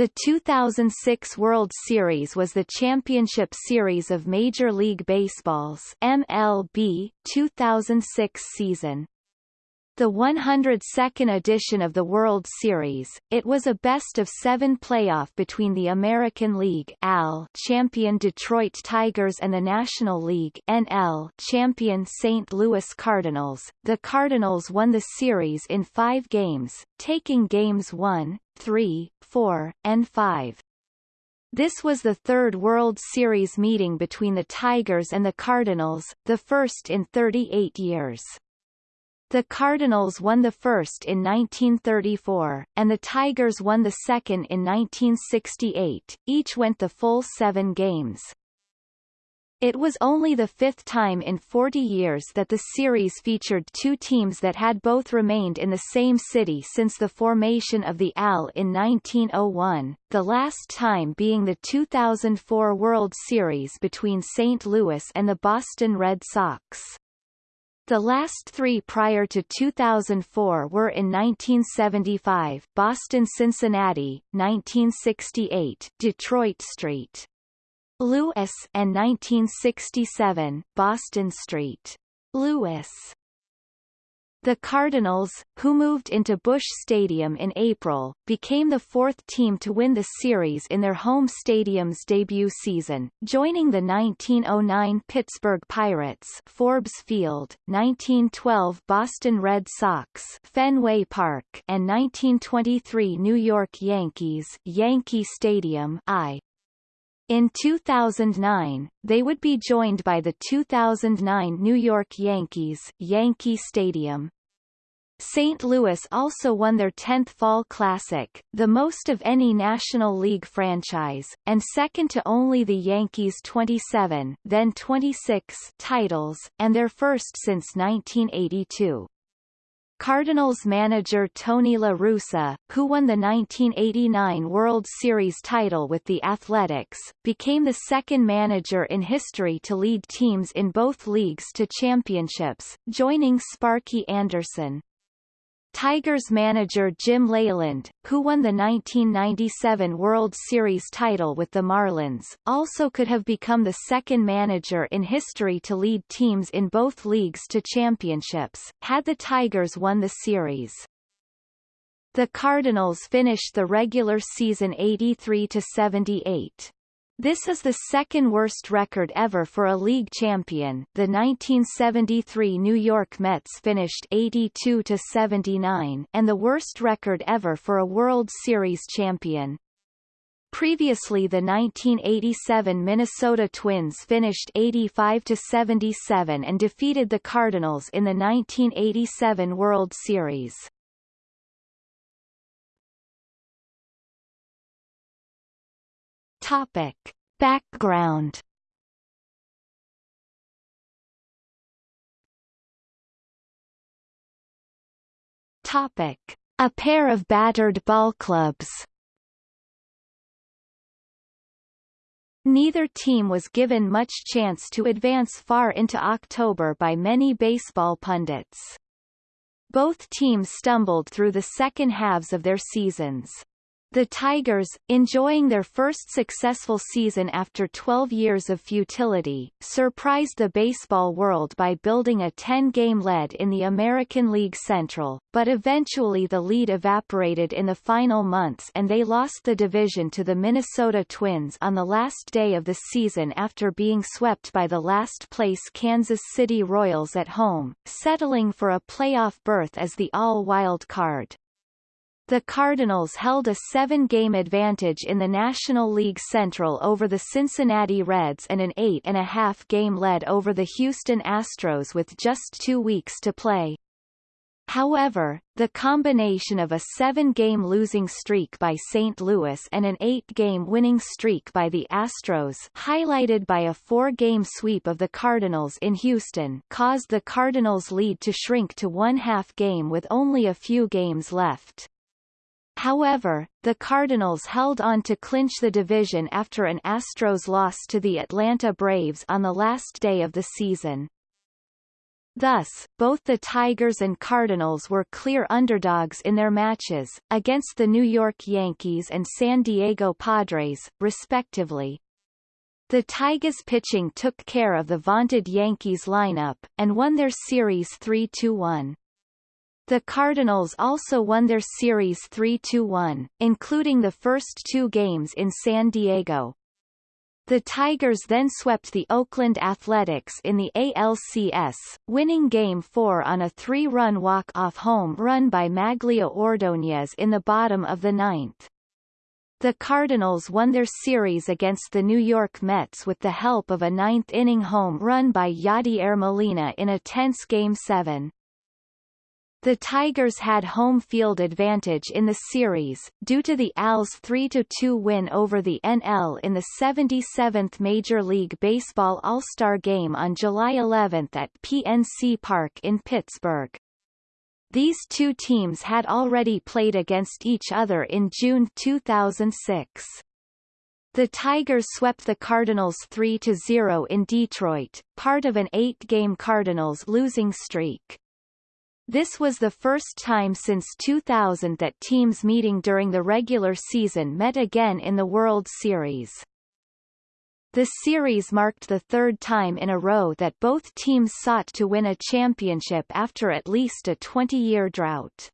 The 2006 World Series was the championship series of Major League Baseball's MLB 2006 season. The 102nd edition of the World Series, it was a best-of-seven playoff between the American League AL champion Detroit Tigers and the National League NL champion St. Louis Cardinals. The Cardinals won the series in five games, taking games 1, 3, 4, and 5. This was the third World Series meeting between the Tigers and the Cardinals, the first in 38 years. The Cardinals won the first in 1934, and the Tigers won the second in 1968, each went the full seven games. It was only the fifth time in 40 years that the series featured two teams that had both remained in the same city since the formation of the AL in 1901, the last time being the 2004 World Series between St. Louis and the Boston Red Sox. The last three prior to 2004 were in 1975 Boston-Cincinnati, 1968 Detroit St. Louis and 1967 Boston St. Louis. The Cardinals, who moved into Busch Stadium in April, became the fourth team to win the series in their home stadium's debut season, joining the 1909 Pittsburgh Pirates Forbes Field, 1912 Boston Red Sox Fenway Park and 1923 New York Yankees Yankee Stadium I. In 2009, they would be joined by the 2009 New York Yankees Yankee Stadium. St. Louis also won their 10th Fall Classic, the most of any National League franchise, and second to only the Yankees' 27 then 26 titles, and their first since 1982. Cardinals manager Tony La Russa, who won the 1989 World Series title with the Athletics, became the second manager in history to lead teams in both leagues to championships, joining Sparky Anderson. Tigers manager Jim Leyland, who won the 1997 World Series title with the Marlins, also could have become the second manager in history to lead teams in both leagues to championships, had the Tigers won the series. The Cardinals finished the regular season 83-78. This is the second worst record ever for a league champion. The 1973 New York Mets finished 82 to 79, and the worst record ever for a World Series champion. Previously the 1987 Minnesota Twins finished 85 to 77 and defeated the Cardinals in the 1987 World Series. Topic. Background Topic. A pair of battered ball clubs Neither team was given much chance to advance far into October by many baseball pundits. Both teams stumbled through the second halves of their seasons. The Tigers, enjoying their first successful season after 12 years of futility, surprised the baseball world by building a 10-game lead in the American League Central, but eventually the lead evaporated in the final months and they lost the division to the Minnesota Twins on the last day of the season after being swept by the last-place Kansas City Royals at home, settling for a playoff berth as the all-wild card. The Cardinals held a seven-game advantage in the National League Central over the Cincinnati Reds and an eight-and-a-half-game lead over the Houston Astros with just two weeks to play. However, the combination of a seven-game losing streak by St. Louis and an eight-game winning streak by the Astros highlighted by a four-game sweep of the Cardinals in Houston caused the Cardinals' lead to shrink to one-half game with only a few games left. However, the Cardinals held on to clinch the division after an Astros loss to the Atlanta Braves on the last day of the season. Thus, both the Tigers and Cardinals were clear underdogs in their matches, against the New York Yankees and San Diego Padres, respectively. The Tigers pitching took care of the vaunted Yankees lineup, and won their series 3-1. The Cardinals also won their series 3-1, including the first two games in San Diego. The Tigers then swept the Oakland Athletics in the ALCS, winning Game 4 on a three-run walk-off home run by Magglio Ordóñez in the bottom of the ninth. The Cardinals won their series against the New York Mets with the help of a ninth-inning home run by Yadier Molina in a tense Game 7. The Tigers had home field advantage in the series, due to the Als' 3-2 win over the NL in the 77th Major League Baseball All-Star Game on July 11 at PNC Park in Pittsburgh. These two teams had already played against each other in June 2006. The Tigers swept the Cardinals 3-0 in Detroit, part of an eight-game Cardinals losing streak. This was the first time since 2000 that teams meeting during the regular season met again in the World Series. The series marked the third time in a row that both teams sought to win a championship after at least a 20-year drought.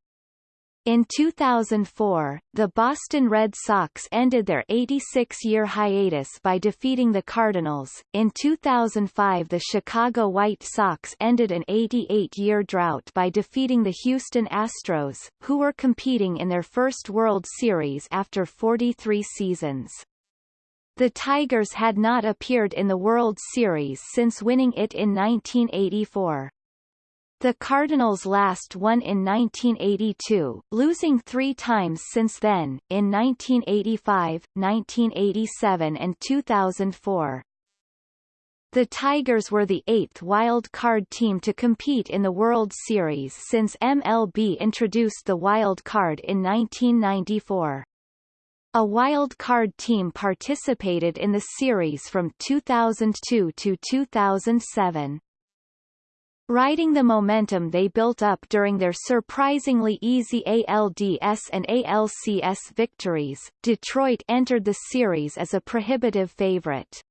In 2004, the Boston Red Sox ended their 86-year hiatus by defeating the Cardinals. In 2005 the Chicago White Sox ended an 88-year drought by defeating the Houston Astros, who were competing in their first World Series after 43 seasons. The Tigers had not appeared in the World Series since winning it in 1984. The Cardinals last won in 1982, losing three times since then, in 1985, 1987 and 2004. The Tigers were the eighth wild card team to compete in the World Series since MLB introduced the wild card in 1994. A wild card team participated in the series from 2002 to 2007. Riding the momentum they built up during their surprisingly easy ALDS and ALCS victories, Detroit entered the series as a prohibitive favorite.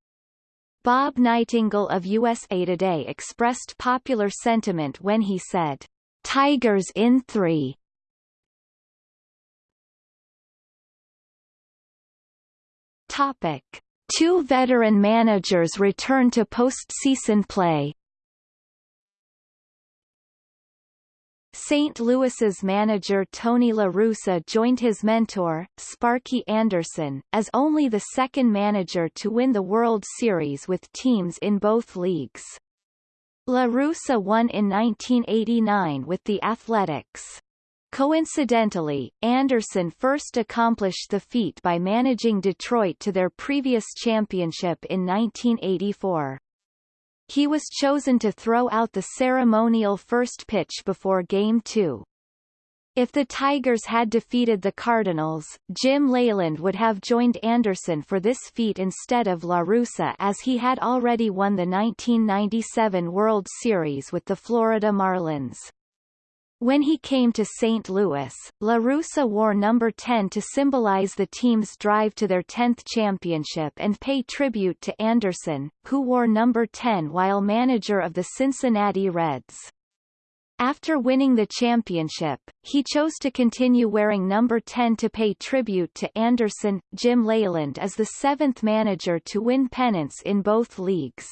Bob Nightingale of USA Today expressed popular sentiment when he said, Tigers in three. Topic. Two veteran managers return to postseason play St. Louis's manager Tony La Russa joined his mentor, Sparky Anderson, as only the second manager to win the World Series with teams in both leagues. La Russa won in 1989 with the Athletics. Coincidentally, Anderson first accomplished the feat by managing Detroit to their previous championship in 1984. He was chosen to throw out the ceremonial first pitch before Game 2. If the Tigers had defeated the Cardinals, Jim Leyland would have joined Anderson for this feat instead of La Russa as he had already won the 1997 World Series with the Florida Marlins. When he came to St. Louis, La Russa wore number 10 to symbolize the team's drive to their 10th championship and pay tribute to Anderson, who wore number 10 while manager of the Cincinnati Reds. After winning the championship, he chose to continue wearing number 10 to pay tribute to Anderson. Jim Leyland is the seventh manager to win pennants in both leagues.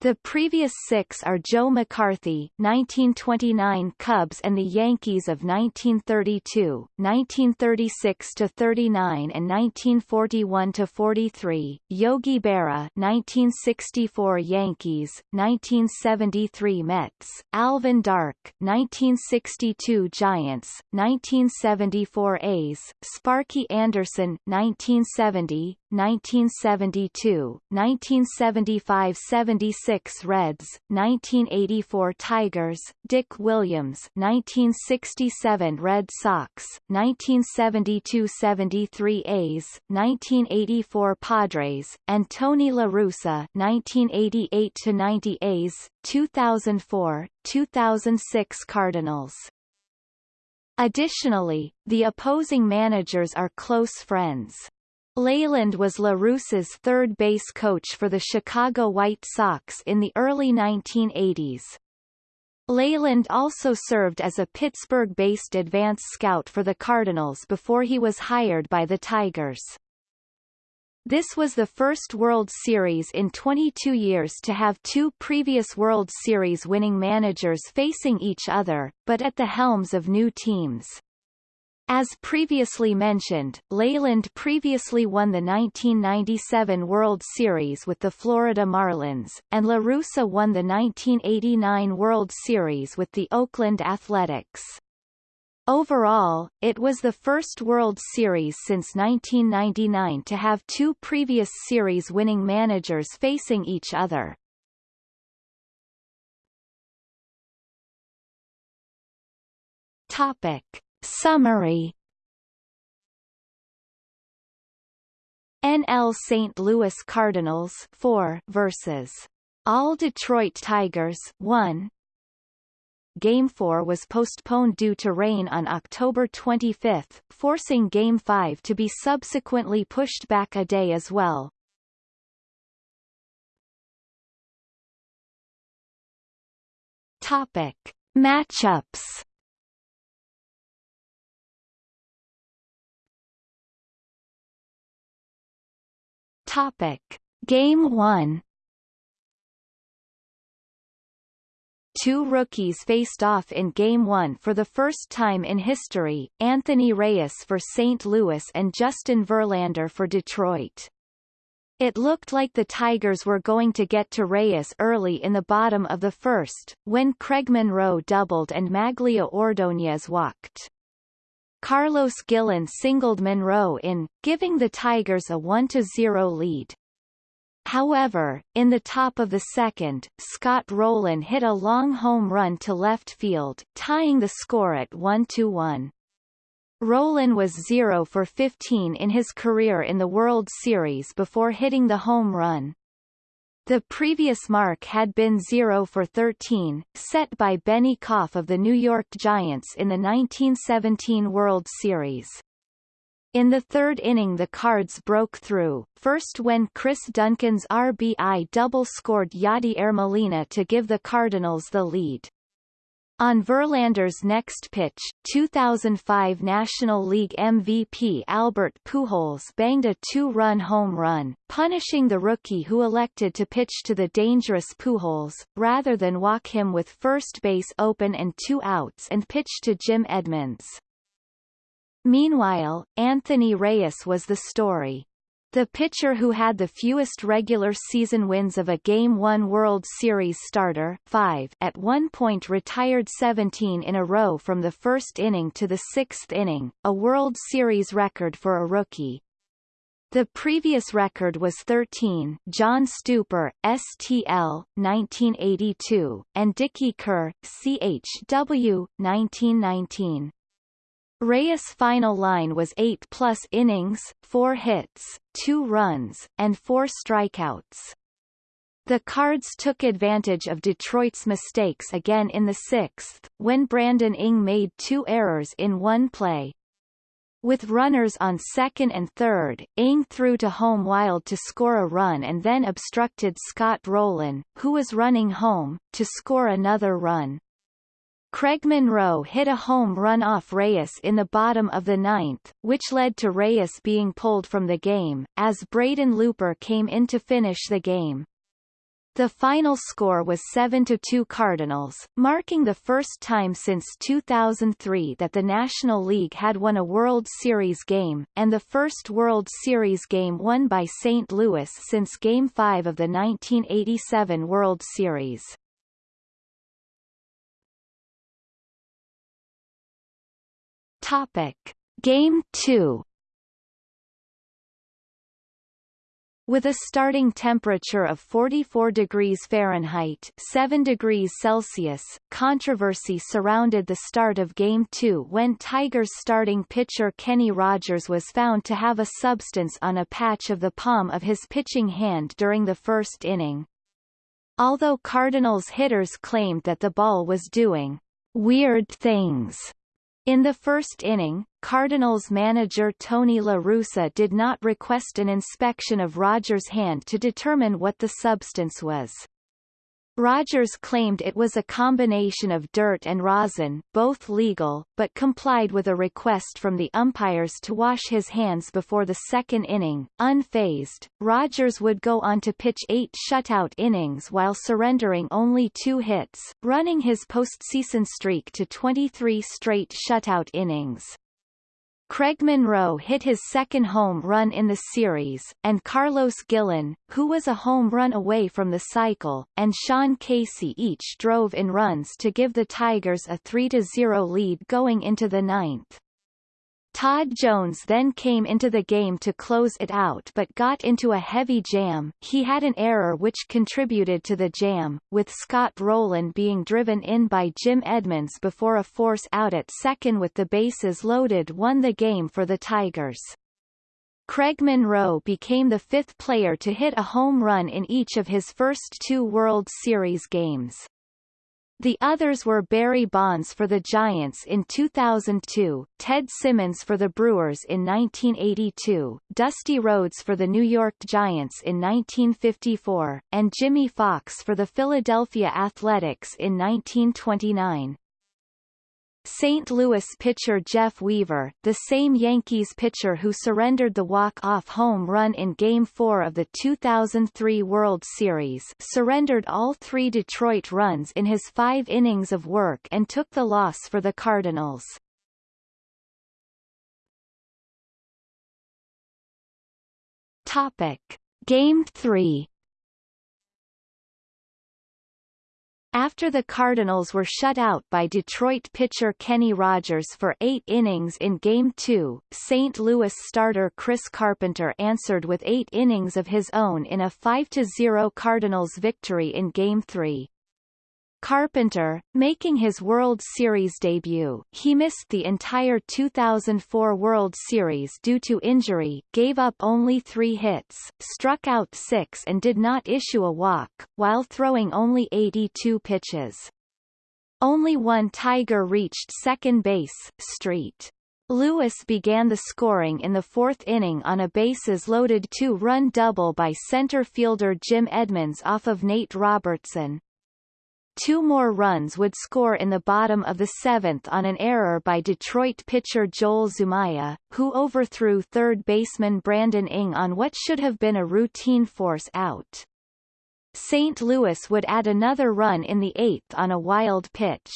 The previous six are Joe McCarthy 1929 Cubs and the Yankees of 1932, 1936-39 and 1941-43, Yogi Berra 1964 Yankees, 1973 Mets, Alvin Dark 1962 Giants, 1974 A's, Sparky Anderson 1970, 1972, 1975-76 Reds, 1984 Tigers, Dick Williams 1967 Red Sox, 1972-73 A's, 1984 Padres, and Tony La Russa 1988-90 A's, 2004, 2006 Cardinals. Additionally, the opposing managers are close friends. Leyland was La Russa's third base coach for the Chicago White Sox in the early 1980s. Leyland also served as a Pittsburgh-based advance scout for the Cardinals before he was hired by the Tigers. This was the first World Series in 22 years to have two previous World Series winning managers facing each other, but at the helms of new teams. As previously mentioned, Leyland previously won the 1997 World Series with the Florida Marlins, and La Russa won the 1989 World Series with the Oakland Athletics. Overall, it was the first World Series since 1999 to have two previous series-winning managers facing each other. Topic. Summary NL St. Louis Cardinals 4 versus All Detroit Tigers 1 Game 4 was postponed due to rain on October 25, forcing Game 5 to be subsequently pushed back a day as well. Topic. Matchups Topic. Game 1 two rookies faced off in Game 1 for the first time in history, Anthony Reyes for St. Louis and Justin Verlander for Detroit. It looked like the Tigers were going to get to Reyes early in the bottom of the first, when Craig Monroe doubled and Magglio Ordonez walked. Carlos Guillen singled Monroe in, giving the Tigers a 1-0 lead. However, in the top of the second, Scott Rolen hit a long home run to left field, tying the score at 1-1. Rolen was 0 for 15 in his career in the World Series before hitting the home run. The previous mark had been 0 for 13, set by Benny Kauff of the New York Giants in the 1917 World Series. In the third inning the Cards broke through, first when Chris Duncan's RBI double scored Yadier Molina to give the Cardinals the lead. On Verlander's next pitch, 2005 National League MVP Albert Pujols banged a two-run home run, punishing the rookie who elected to pitch to the dangerous Pujols, rather than walk him with first base open and two outs and pitch to Jim Edmonds. Meanwhile, Anthony Reyes was the story. The pitcher who had the fewest regular season wins of a Game 1 World Series starter five at one point retired 17 in a row from the first inning to the sixth inning, a World Series record for a rookie. The previous record was 13 John Stuper, STL, 1982, and Dickey Kerr, CHW, 1919. Reyes' final line was 8 plus innings, 4 hits, 2 runs, and 4 strikeouts. The Cards took advantage of Detroit's mistakes again in the sixth, when Brandon Inge made two errors in one play. With runners on second and third, Inge threw to home wild to score a run and then obstructed Scott Rolen, who was running home, to score another run. Craig Monroe hit a home run off Reyes in the bottom of the ninth, which led to Reyes being pulled from the game, as Braden Looper came in to finish the game. The final score was 7-2 Cardinals, marking the first time since 2003 that the National League had won a World Series game, and the first World Series game won by St. Louis since Game 5 of the 1987 World Series. Topic: Game 2 With a starting temperature of 44 degrees Fahrenheit 7 degrees Celsius, controversy surrounded the start of Game 2 when Tigers starting pitcher Kenny Rogers was found to have a substance on a patch of the palm of his pitching hand during the first inning. Although Cardinals hitters claimed that the ball was doing weird things in the first inning, Cardinals manager Tony La Russa did not request an inspection of Rogers' hand to determine what the substance was. Rogers claimed it was a combination of dirt and rosin, both legal, but complied with a request from the umpires to wash his hands before the second inning. Unfazed, Rogers would go on to pitch eight shutout innings while surrendering only two hits, running his postseason streak to 23 straight shutout innings. Craig Monroe hit his second home run in the series, and Carlos Guillen, who was a home run away from the cycle, and Sean Casey each drove in runs to give the Tigers a 3-0 lead going into the ninth. Todd Jones then came into the game to close it out but got into a heavy jam he had an error which contributed to the jam, with Scott Rolen being driven in by Jim Edmonds before a force out at second with the bases loaded won the game for the Tigers. Craig Monroe became the fifth player to hit a home run in each of his first two World Series games. The others were Barry Bonds for the Giants in 2002, Ted Simmons for the Brewers in 1982, Dusty Rhodes for the New York Giants in 1954, and Jimmie Foxx for the Philadelphia Athletics in 1929. St. Louis pitcher Jeff Weaver, the same Yankees pitcher who surrendered the walk-off home run in Game 4 of the 2003 World Series surrendered all three Detroit runs in his five innings of work and took the loss for the Cardinals. Topic. Game 3 After the Cardinals were shut out by Detroit pitcher Kenny Rogers for eight innings in Game 2, St. Louis starter Chris Carpenter answered with eight innings of his own in a 5-0 Cardinals victory in Game 3. Carpenter, making his World Series debut, he missed the entire 2004 World Series due to injury, gave up only three hits, struck out six and did not issue a walk, while throwing only 82 pitches. Only one Tiger reached second base, Street. Lewis began the scoring in the fourth inning on a bases-loaded two-run double by center fielder Jim Edmonds off of Nate Robertson. Two more runs would score in the bottom of the seventh on an error by Detroit pitcher Joel Zumaya, who overthrew third baseman Brandon Inge on what should have been a routine force out. St. Louis would add another run in the eighth on a wild pitch.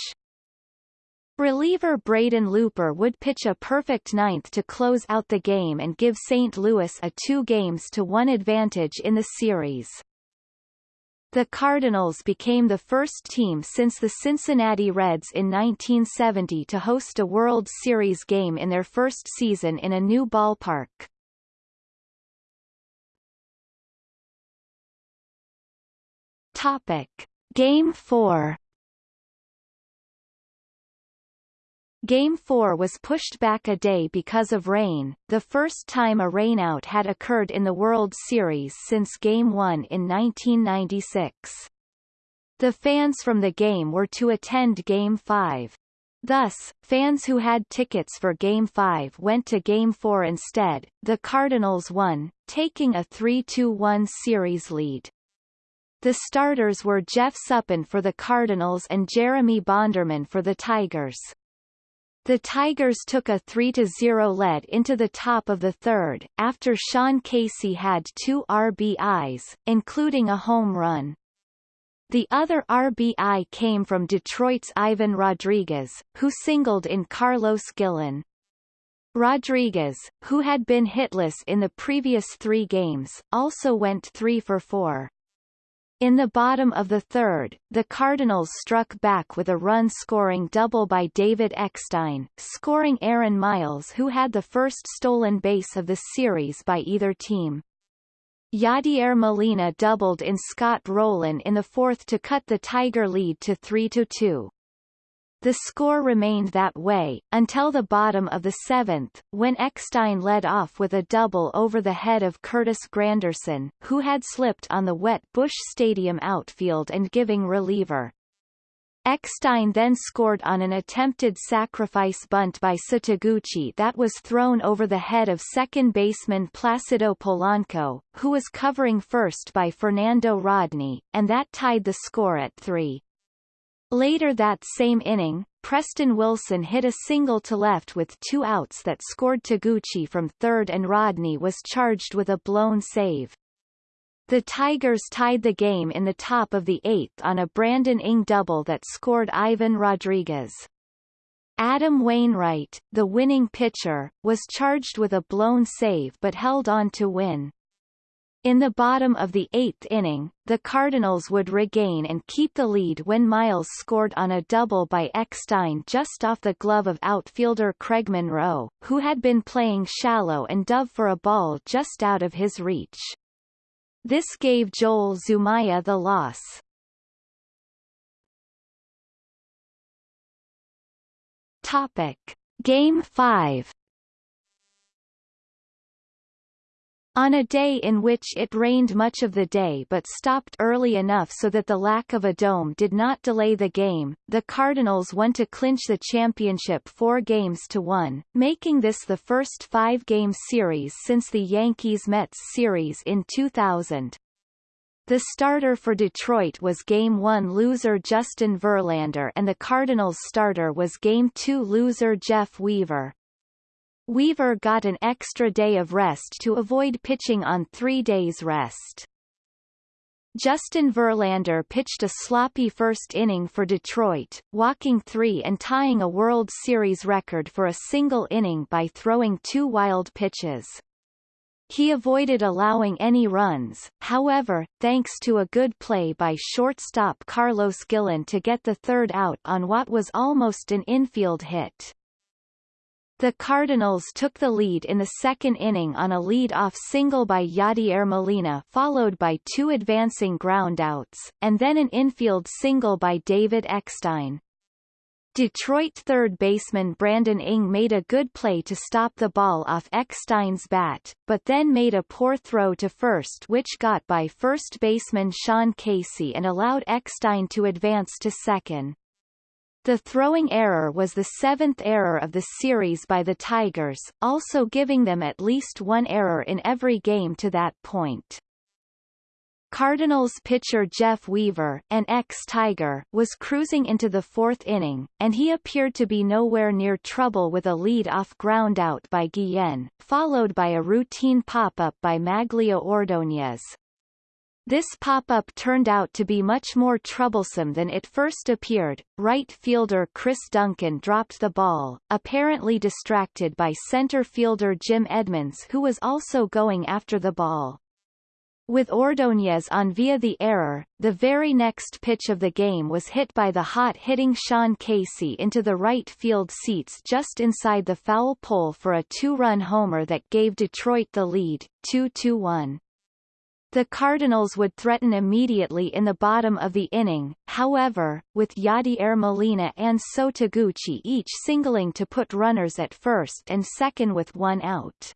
Reliever Braden Looper would pitch a perfect ninth to close out the game and give St. Louis a two games to one advantage in the series. The Cardinals became the first team since the Cincinnati Reds in 1970 to host a World Series game in their first season in a new ballpark. Topic. Game 4 Game 4 was pushed back a day because of rain, the first time a rainout had occurred in the World Series since Game 1 in 1996. The fans from the game were to attend Game 5. Thus, fans who had tickets for Game 5 went to Game 4 instead. The Cardinals won, taking a 3-2-1 series lead. The starters were Jeff Suppan for the Cardinals and Jeremy Bonderman for the Tigers. The Tigers took a 3-0 lead into the top of the third, after Sean Casey had two RBIs, including a home run. The other RBI came from Detroit's Ivan Rodriguez, who singled in Carlos Guillen. Rodriguez, who had been hitless in the previous three games, also went 3 for 4. In the bottom of the third, the Cardinals struck back with a run-scoring double by David Eckstein, scoring Aaron Miles who had the first stolen base of the series by either team. Yadier Molina doubled in Scott Rolen in the fourth to cut the Tiger lead to 3-2. The score remained that way, until the bottom of the seventh, when Eckstein led off with a double over the head of Curtis Granderson, who had slipped on the wet Busch Stadium outfield and giving reliever. Eckstein then scored on an attempted sacrifice bunt by So Taguchi that was thrown over the head of second baseman Placido Polanco, who was covering first by Fernando Rodney, and that tied the score at three. Later that same inning, Preston Wilson hit a single to left with two outs that scored Taguchi from third and Rodney was charged with a blown save. The Tigers tied the game in the top of the eighth on a Brandon Inge double that scored Ivan Rodriguez. Adam Wainwright, the winning pitcher, was charged with a blown save but held on to win. In the bottom of the eighth inning, the Cardinals would regain and keep the lead when Miles scored on a double by Eckstein just off the glove of outfielder Craig Monroe, who had been playing shallow and dove for a ball just out of his reach. This gave Joel Zumaya the loss. Topic. Game 5 On a day in which it rained much of the day but stopped early enough so that the lack of a dome did not delay the game, the Cardinals won to clinch the championship four games to one, making this the first five-game series since the Yankees-Mets series in 2000. The starter for Detroit was Game 1 loser Justin Verlander and the Cardinals starter was Game 2 loser Jeff Weaver. Weaver got an extra day of rest to avoid pitching on three days rest. Justin Verlander pitched a sloppy first inning for Detroit, walking three and tying a World Series record for a single inning by throwing two wild pitches. He avoided allowing any runs, however, thanks to a good play by shortstop Carlos Guillen to get the third out on what was almost an infield hit. The Cardinals took the lead in the second inning on a lead-off single by Yadier Molina followed by two advancing groundouts, and then an infield single by David Eckstein. Detroit third baseman Brandon Inge made a good play to stop the ball off Eckstein's bat, but then made a poor throw to first which got by first baseman Sean Casey and allowed Eckstein to advance to second. The throwing error was the seventh error of the series by the Tigers, also giving them at least one error in every game to that point. Cardinals pitcher Jeff Weaver, an ex-Tiger, was cruising into the fourth inning, and he appeared to be nowhere near trouble with a lead-off groundout by Guillen, followed by a routine pop-up by Magglio Ordóñez. This pop-up turned out to be much more troublesome than it first appeared. Right fielder Chris Duncan dropped the ball, apparently distracted by center fielder Jim Edmonds who was also going after the ball. With Ordóñez on via the error, the very next pitch of the game was hit by the hot-hitting Sean Casey into the right field seats just inside the foul pole for a two-run homer that gave Detroit the lead, 2-1. The Cardinals would threaten immediately in the bottom of the inning, however, with Yadier Molina and So Taguchi each singling to put runners at first and second with one out.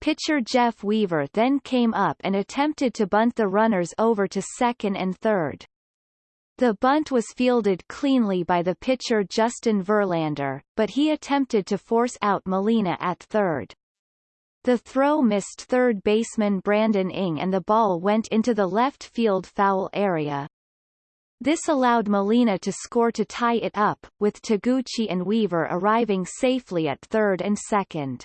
Pitcher Jeff Weaver then came up and attempted to bunt the runners over to second and third. The bunt was fielded cleanly by the pitcher Justin Verlander, but he attempted to force out Molina at third. The throw missed third baseman Brandon Inge and the ball went into the left field foul area. This allowed Molina to score to tie it up, with Taguchi and Weaver arriving safely at third and second.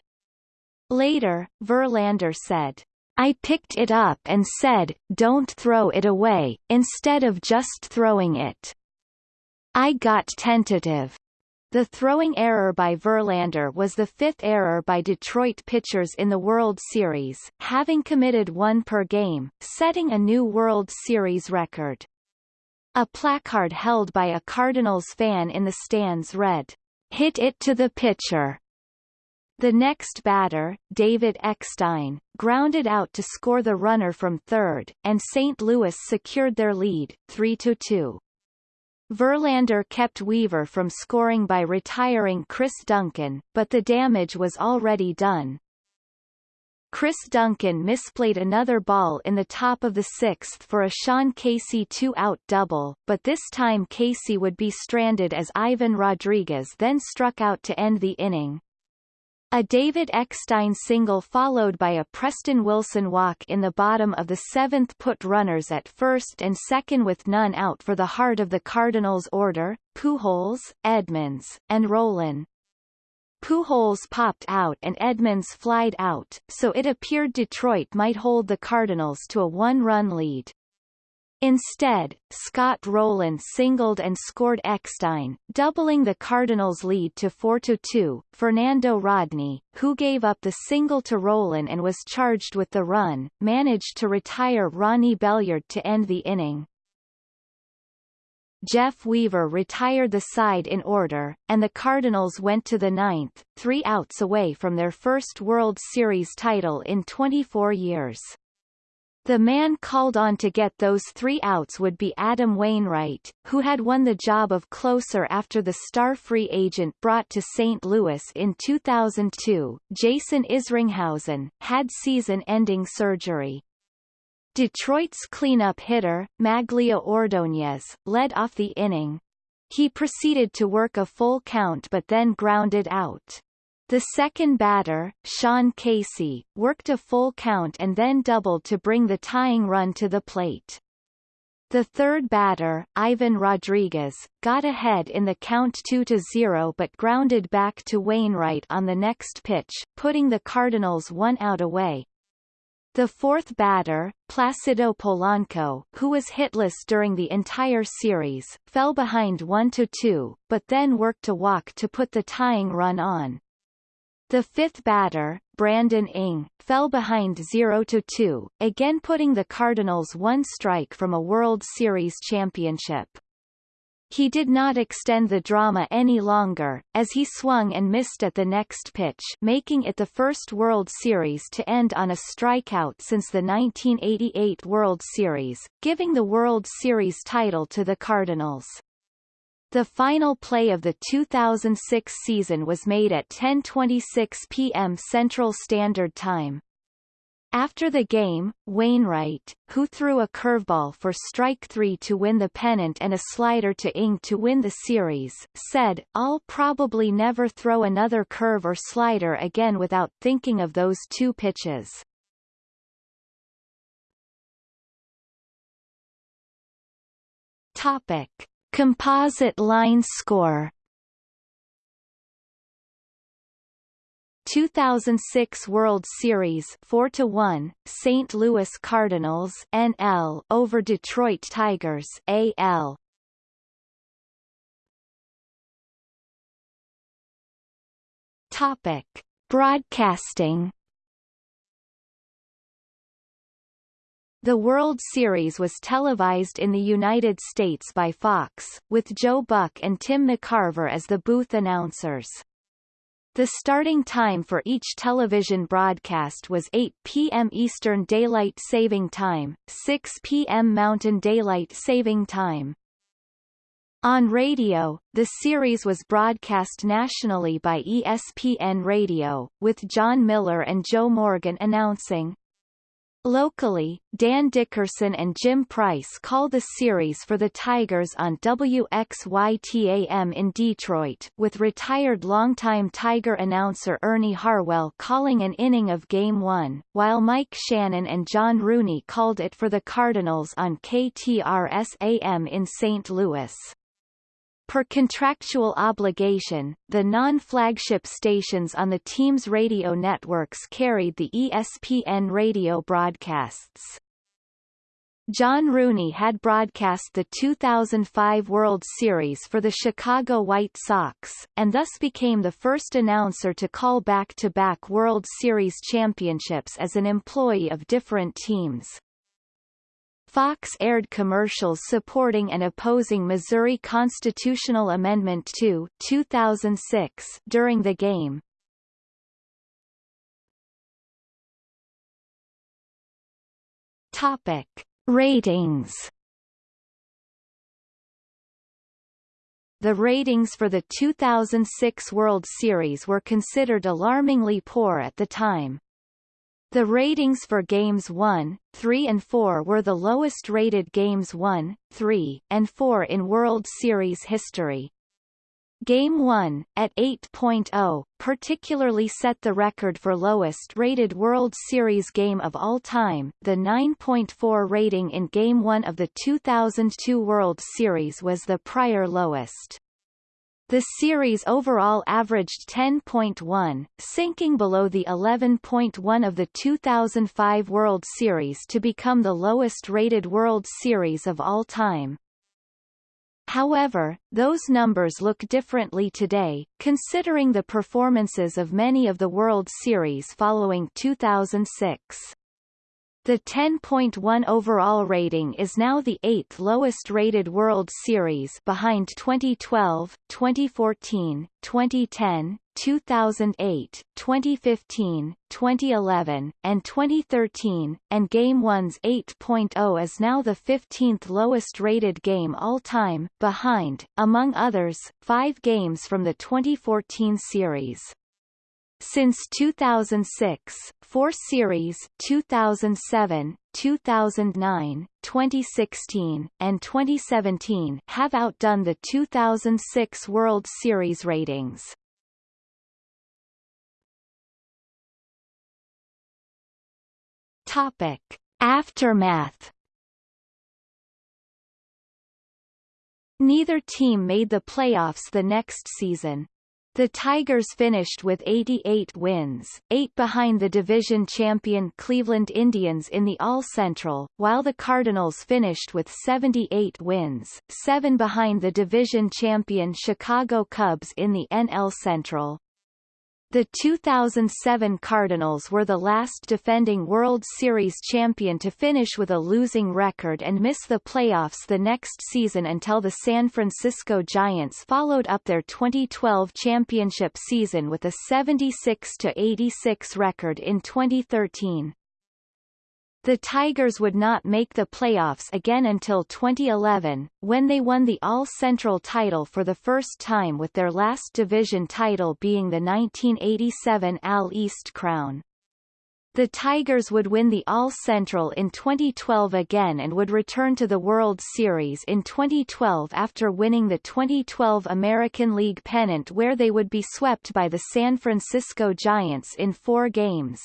Later, Verlander said, I picked it up and said, don't throw it away, instead of just throwing it. I got tentative. The throwing error by Verlander was the fifth error by Detroit pitchers in the World Series, having committed one per game, setting a new World Series record. A placard held by a Cardinals fan in the stands read, Hit it to the pitcher. The next batter, David Eckstein, grounded out to score the runner from third, and St. Louis secured their lead, 3-2. Verlander kept Weaver from scoring by retiring Chris Duncan, but the damage was already done. Chris Duncan misplayed another ball in the top of the sixth for a Sean Casey two-out double, but this time Casey would be stranded as Ivan Rodriguez then struck out to end the inning. A David Eckstein single followed by a Preston Wilson walk in the bottom of the seventh put runners at first and second with none out for the heart of the Cardinals' order, Pujols, Edmonds, and Rolen. Pujols popped out and Edmonds flied out, so it appeared Detroit might hold the Cardinals to a one-run lead. Instead, Scott Rolen singled and scored Eckstein, doubling the Cardinals' lead to 4-2. Fernando Rodney, who gave up the single to Rolen and was charged with the run, managed to retire Ronnie Belliard to end the inning. Jeff Weaver retired the side in order, and the Cardinals went to the ninth, three outs away from their first World Series title in 24 years. The man called on to get those three outs would be Adam Wainwright, who had won the job of closer after the star free agent brought to St. Louis in 2002. Jason Isringhausen, had season-ending surgery. Detroit's cleanup hitter, Magglio Ordonez, led off the inning. He proceeded to work a full count but then grounded out. The second batter, Sean Casey, worked a full count and then doubled to bring the tying run to the plate. The third batter, Ivan Rodriguez, got ahead in the count 2-0 but grounded back to Wainwright on the next pitch, putting the Cardinals one out away. The fourth batter, Placido Polanco, who was hitless during the entire series, fell behind 1-2, but then worked a walk to put the tying run on. The fifth batter, Brandon Inge, fell behind 0-2, again putting the Cardinals one strike from a World Series championship. He did not extend the drama any longer, as he swung and missed at the next pitch making it the first World Series to end on a strikeout since the 1988 World Series, giving the World Series title to the Cardinals. The final play of the 2006 season was made at 10.26 p.m. Central Standard Time. After the game, Wainwright, who threw a curveball for strike three to win the pennant and a slider to Inge to win the series, said, I'll probably never throw another curve or slider again without thinking of those two pitches. Topic. Composite line score 2006 World Series 4 to 1 St. Louis Cardinals NL over Detroit Tigers AL Topic Broadcasting The World Series was televised in the United States by Fox, with Joe Buck and Tim McCarver as the booth announcers. The starting time for each television broadcast was 8 p.m. Eastern Daylight Saving Time, 6 p.m. Mountain Daylight Saving Time. On radio, the series was broadcast nationally by ESPN Radio, with Jon Miller and Joe Morgan announcing. Locally, Dan Dickerson and Jim Price call the series for the Tigers on WXYTAM in Detroit, with retired longtime Tiger announcer Ernie Harwell calling an inning of Game 1, while Mike Shannon and John Rooney called it for the Cardinals on KTRS-AM in St. Louis. Per contractual obligation, the non-flagship stations on the team's radio networks carried the ESPN radio broadcasts. John Rooney had broadcast the 2005 World Series for the Chicago White Sox, and thus became the first announcer to call back-to-back -back World Series championships as an employee of different teams. Fox aired commercials supporting and opposing Missouri Constitutional Amendment 2 2006 during the game. Topic: Ratings. The ratings for the 2006 World Series were considered alarmingly poor at the time. The ratings for Games 1, 3 and 4 were the lowest rated Games 1, 3, and 4 in World Series history. Game 1, at 8.0, particularly set the record for lowest rated World Series game of all time. The 9.4 rating in Game 1 of the 2002 World Series was the prior lowest. The series overall averaged 10.1, sinking below the 11.1 of the 2005 World Series to become the lowest-rated World Series of all time. However, those numbers look differently today, considering the performances of many of the World Series following 2006. The 10.1 overall rating is now the eighth lowest rated World Series behind 2012, 2014, 2010, 2008, 2015, 2011, and 2013, and Game 1's 8.0 is now the 15th lowest rated game all time, behind, among others, five games from the 2014 series. Since 2006, four series 2007, 2009, 2016, and 2017 have outdone the 2006 World Series ratings. Topic. Aftermath Neither team made the playoffs the next season. The Tigers finished with 88 wins, eight behind the division champion Cleveland Indians in the AL Central, while the Cardinals finished with 78 wins, seven behind the division champion Chicago Cubs in the NL Central. The 2007 Cardinals were the last defending World Series champion to finish with a losing record and miss the playoffs the next season until the San Francisco Giants followed up their 2012 championship season with a 76-86 record in 2013. The Tigers would not make the playoffs again until 2011, when they won the AL Central title for the first time with their last division title being the 1987 AL East crown. The Tigers would win the AL Central in 2012 again and would return to the World Series in 2012 after winning the 2012 American League pennant where they would be swept by the San Francisco Giants in four games.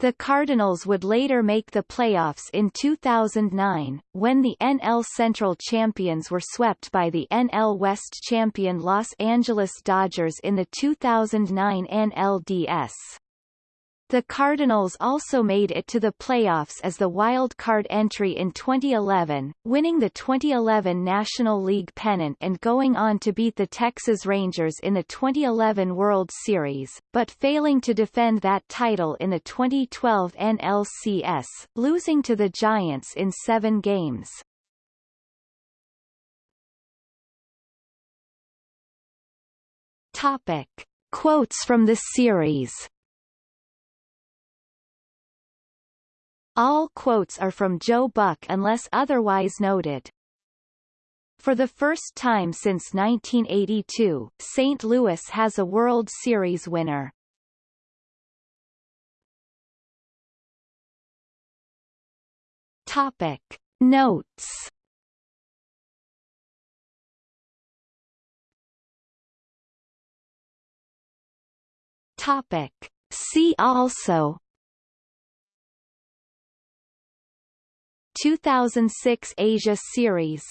The Cardinals would later make the playoffs in 2009, when the NL Central champions were swept by the NL West champion Los Angeles Dodgers in the 2009 NLDS. The Cardinals also made it to the playoffs as the wild card entry in 2011, winning the 2011 National League pennant and going on to beat the Texas Rangers in the 2011 World Series, but failing to defend that title in the 2012 NLCS, losing to the Giants in seven games. Topic. Quotes from the series All quotes are from Joe Buck unless otherwise noted. For the first time since 1982, St. Louis has a World Series winner. Topic Notes Topic See also 2006 Asia Series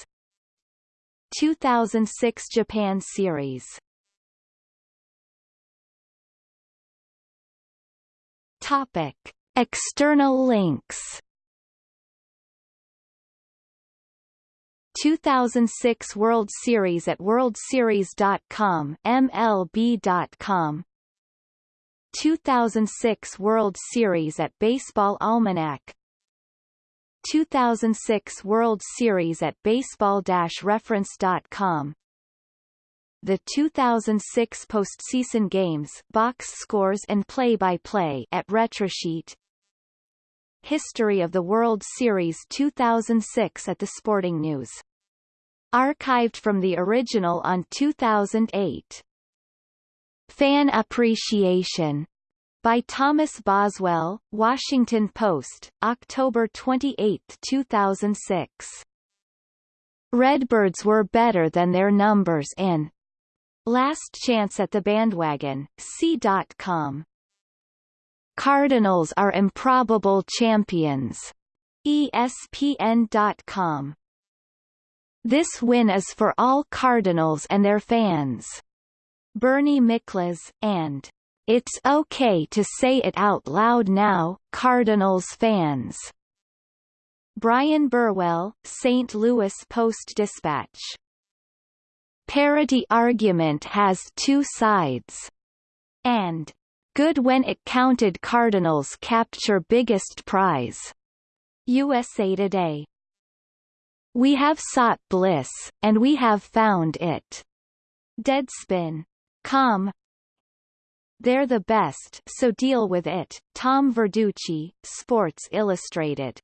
2006 Japan Series. Topic External links. 2006 World Series at worldseries.com MLB.com 2006 World Series at Baseball Almanac 2006 World Series at baseball-reference.com The 2006 postseason games box scores and play-by-play -play at Retrosheet History of the World Series 2006 at the Sporting News. Archived from the original on 2008. Fan Appreciation by Thomas Boswell, Washington Post, October 28, 2006. Redbirds were better than their numbers in Last Chance at the Bandwagon, C.com. Cardinals are improbable champions. ESPN.com. This win is for all Cardinals and their fans. Bernie Miklasz, and it's okay to say it out loud now, Cardinals fans. Bryan Burwell, St. Louis Post-Dispatch. Parity argument has two sides. And good when it counted Cardinals capture biggest prize. USA Today. We have sought bliss, and we have found it. Deadspin. Com they're the best so deal with it. Tom Verducci, Sports Illustrated.